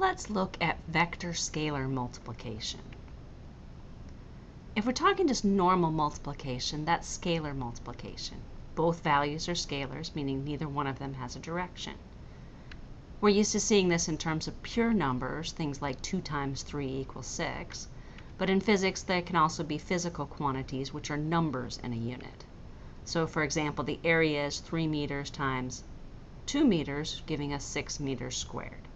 let's look at vector scalar multiplication. If we're talking just normal multiplication, that's scalar multiplication. Both values are scalars, meaning neither one of them has a direction. We're used to seeing this in terms of pure numbers, things like 2 times 3 equals 6, but in physics there can also be physical quantities, which are numbers in a unit. So for example, the area is 3 meters times 2 meters, giving us 6 meters squared.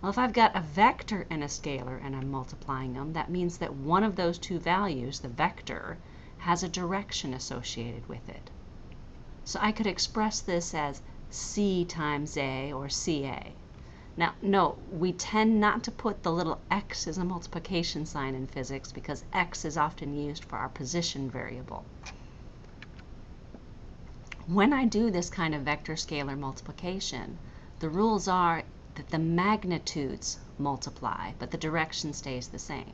Well, if I've got a vector and a scalar and I'm multiplying them, that means that one of those two values, the vector, has a direction associated with it. So I could express this as c times a or ca. Now, note, we tend not to put the little x as a multiplication sign in physics because x is often used for our position variable. When I do this kind of vector scalar multiplication, the rules are that the magnitudes multiply, but the direction stays the same.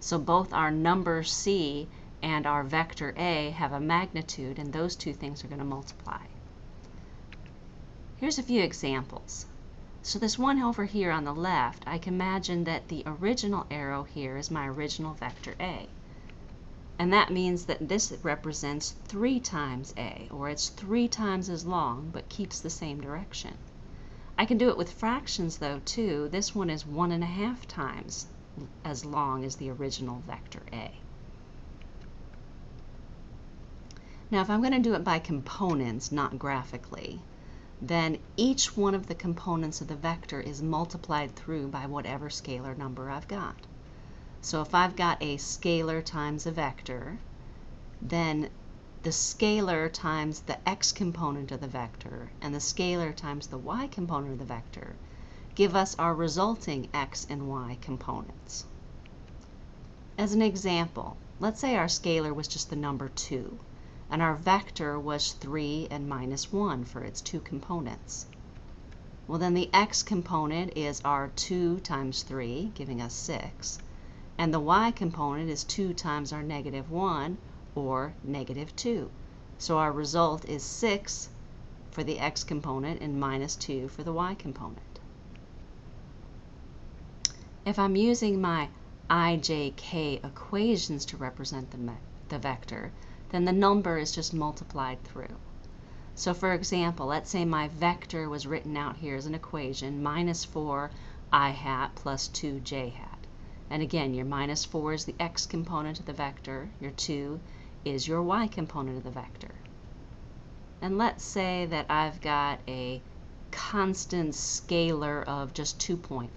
So both our number c and our vector a have a magnitude, and those two things are going to multiply. Here's a few examples. So this one over here on the left, I can imagine that the original arrow here is my original vector a. And that means that this represents 3 times a, or it's 3 times as long, but keeps the same direction. I can do it with fractions though too. This one is one and a half times as long as the original vector A. Now if I'm going to do it by components, not graphically, then each one of the components of the vector is multiplied through by whatever scalar number I've got. So if I've got a scalar times a vector, then the scalar times the x component of the vector and the scalar times the y component of the vector give us our resulting x and y components. As an example, let's say our scalar was just the number 2 and our vector was 3 and minus 1 for its two components. Well then the x component is our 2 times 3 giving us 6 and the y component is 2 times our negative 1 or negative 2. So our result is 6 for the x component and minus 2 for the y component. If I'm using my ijk equations to represent the, the vector, then the number is just multiplied through. So for example, let's say my vector was written out here as an equation, minus 4 i hat plus 2 j hat. And again, your minus 4 is the x component of the vector, your 2 is your y component of the vector. And let's say that I've got a constant scalar of just 2.5.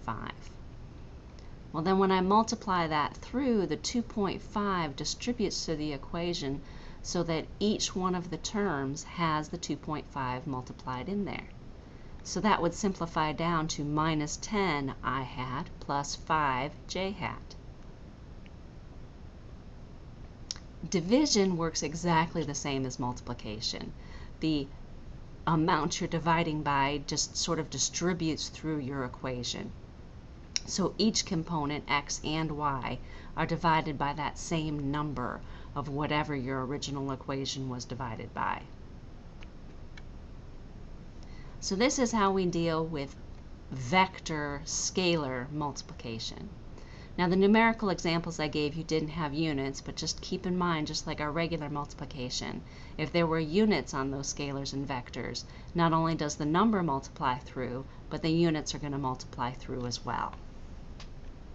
Well, then when I multiply that through, the 2.5 distributes to the equation so that each one of the terms has the 2.5 multiplied in there. So that would simplify down to minus 10 i hat plus 5 j hat. Division works exactly the same as multiplication. The amount you're dividing by just sort of distributes through your equation. So each component, x and y, are divided by that same number of whatever your original equation was divided by. So this is how we deal with vector scalar multiplication. Now the numerical examples I gave you didn't have units, but just keep in mind, just like our regular multiplication, if there were units on those scalars and vectors, not only does the number multiply through, but the units are going to multiply through as well.